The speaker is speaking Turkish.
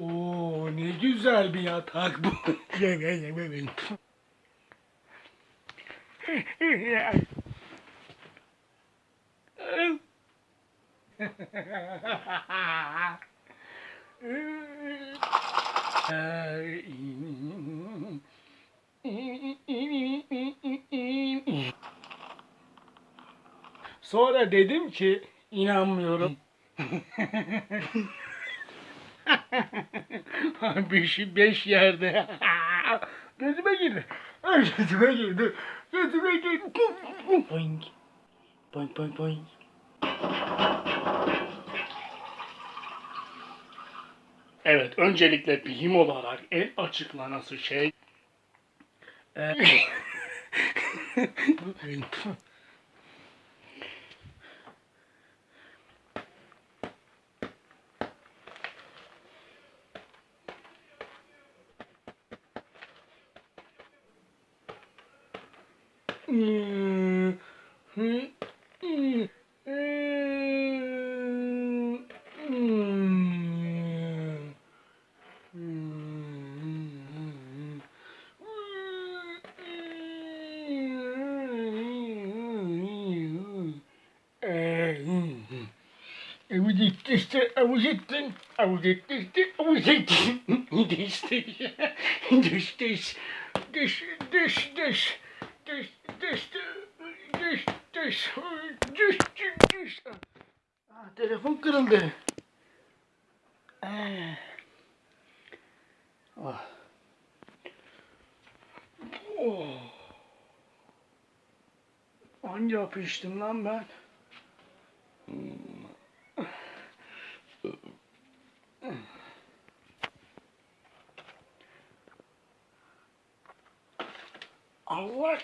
Oo ne güzel bir yatak bu. Sonra dedim ki inanmıyorum. beş, beş yerde. Gözüme girdi. Gözüme girdi. Gözüme girdi. Boing. Boing boing boing. Evet, öncelikle bilim olarak en açıklanası şey e, I was at this I was at this I was at this I was at this this this this this this this düş, düştü, düş, düş, düş, düş, düş. Ah, telefon kırıldı. Ah. Oh. Hangi hapı içtim lan ben? Allah